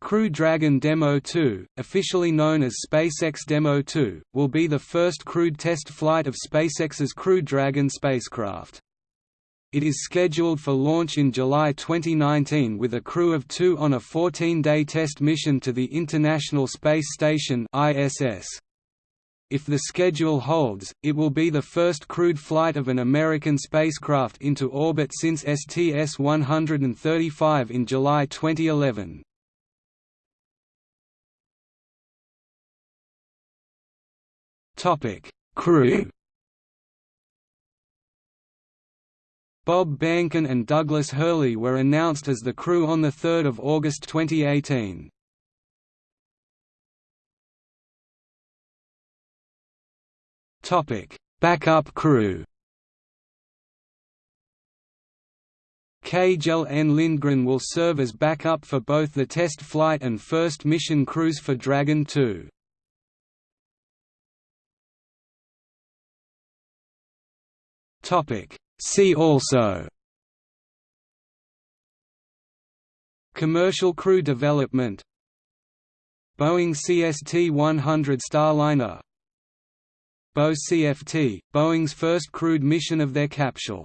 Crew Dragon Demo 2, officially known as SpaceX Demo 2, will be the first crewed test flight of SpaceX's Crew Dragon spacecraft. It is scheduled for launch in July 2019 with a crew of two on a 14-day test mission to the International Space Station ISS. If the schedule holds, it will be the first crewed flight of an American spacecraft into orbit since STS-135 in July 2011. Topic: Crew. Bob Behnken and Douglas Hurley were announced as the crew on 3 August 2018. Backup crew Kjell N. Lindgren will serve as backup for both the test flight and first mission crews for Dragon 2. See also Commercial crew development Boeing CST-100 Starliner Boe-CFT, Boeing's first crewed mission of their capsule